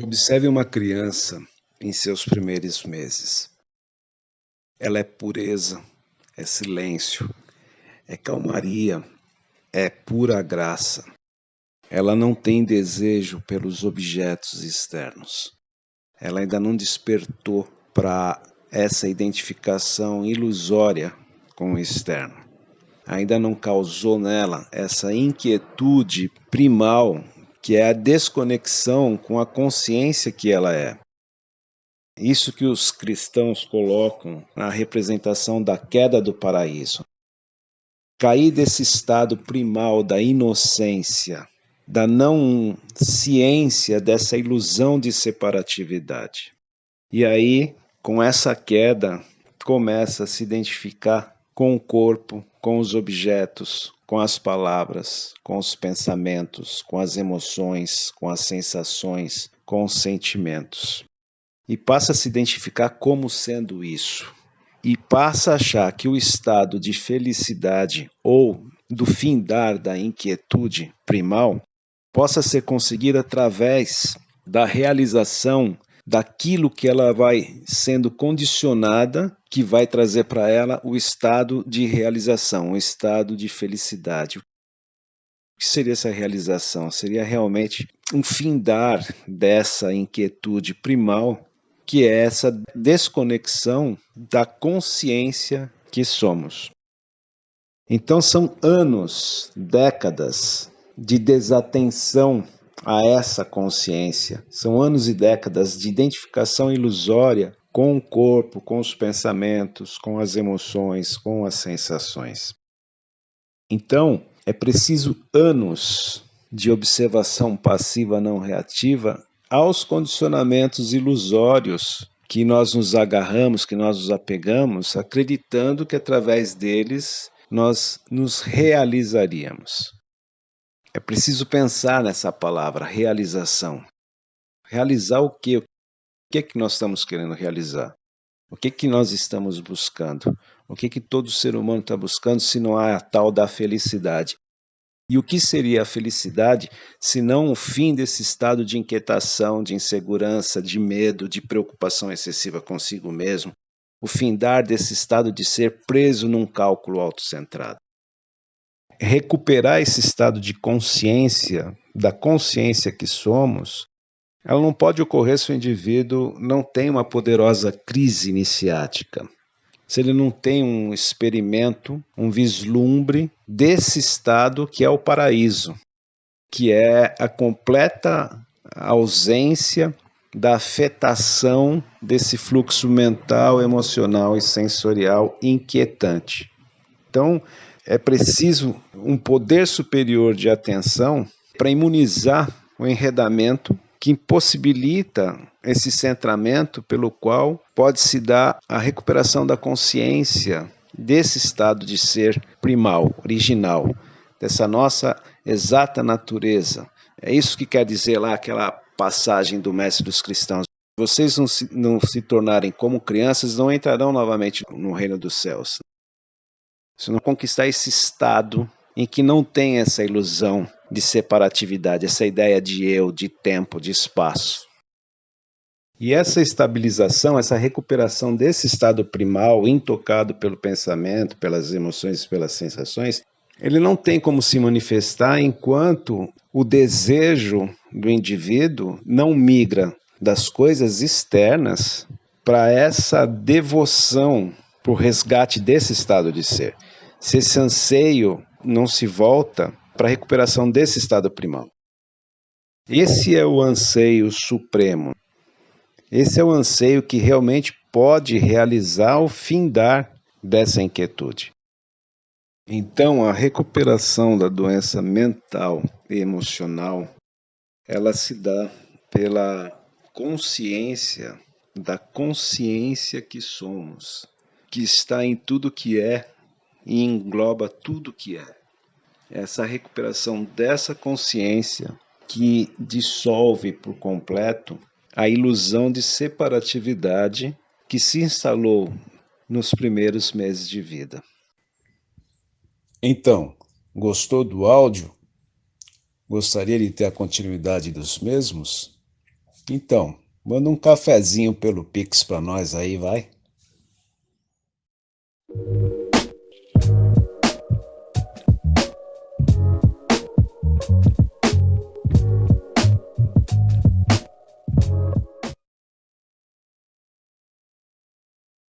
Observe uma criança em seus primeiros meses. Ela é pureza, é silêncio, é calmaria, é pura graça. Ela não tem desejo pelos objetos externos. Ela ainda não despertou para essa identificação ilusória com o externo. Ainda não causou nela essa inquietude primal que é a desconexão com a consciência que ela é. Isso que os cristãos colocam na representação da queda do paraíso. Cair desse estado primal da inocência, da não ciência dessa ilusão de separatividade. E aí, com essa queda, começa a se identificar com o corpo, com os objetos, com as palavras, com os pensamentos, com as emoções, com as sensações, com os sentimentos. E passa a se identificar como sendo isso. E passa a achar que o estado de felicidade ou do findar da inquietude primal possa ser conseguido através da realização daquilo que ela vai sendo condicionada, que vai trazer para ela o estado de realização, o estado de felicidade. O que seria essa realização? Seria realmente um findar dessa inquietude primal, que é essa desconexão da consciência que somos. Então são anos, décadas de desatenção a essa consciência. São anos e décadas de identificação ilusória com o corpo, com os pensamentos, com as emoções, com as sensações. Então, é preciso anos de observação passiva não reativa aos condicionamentos ilusórios que nós nos agarramos, que nós nos apegamos, acreditando que através deles nós nos realizaríamos. É preciso pensar nessa palavra, realização. Realizar o quê? O que é que nós estamos querendo realizar? O que é que nós estamos buscando? O que é que todo ser humano está buscando se não há a tal da felicidade? E o que seria a felicidade se não o fim desse estado de inquietação, de insegurança, de medo, de preocupação excessiva consigo mesmo? O findar desse estado de ser preso num cálculo autocentrado recuperar esse estado de consciência, da consciência que somos, ela não pode ocorrer se o indivíduo não tem uma poderosa crise iniciática. Se ele não tem um experimento, um vislumbre desse estado que é o paraíso, que é a completa ausência da afetação desse fluxo mental, emocional e sensorial inquietante. Então, é preciso um poder superior de atenção para imunizar o enredamento que impossibilita esse centramento pelo qual pode se dar a recuperação da consciência desse estado de ser primal, original, dessa nossa exata natureza. É isso que quer dizer lá aquela passagem do mestre dos cristãos. Vocês não se, não se tornarem como crianças, não entrarão novamente no reino dos céus se não conquistar esse estado em que não tem essa ilusão de separatividade, essa ideia de eu, de tempo, de espaço. E essa estabilização, essa recuperação desse estado primal, intocado pelo pensamento, pelas emoções e pelas sensações, ele não tem como se manifestar enquanto o desejo do indivíduo não migra das coisas externas para essa devoção para o resgate desse estado de ser se esse anseio não se volta para a recuperação desse estado primal. Esse é o anseio supremo. Esse é o anseio que realmente pode realizar o findar dessa inquietude. Então, a recuperação da doença mental e emocional, ela se dá pela consciência da consciência que somos, que está em tudo que é e engloba tudo que é. Essa recuperação dessa consciência que dissolve por completo a ilusão de separatividade que se instalou nos primeiros meses de vida. Então, gostou do áudio? Gostaria de ter a continuidade dos mesmos? Então, manda um cafezinho pelo Pix para nós aí, vai.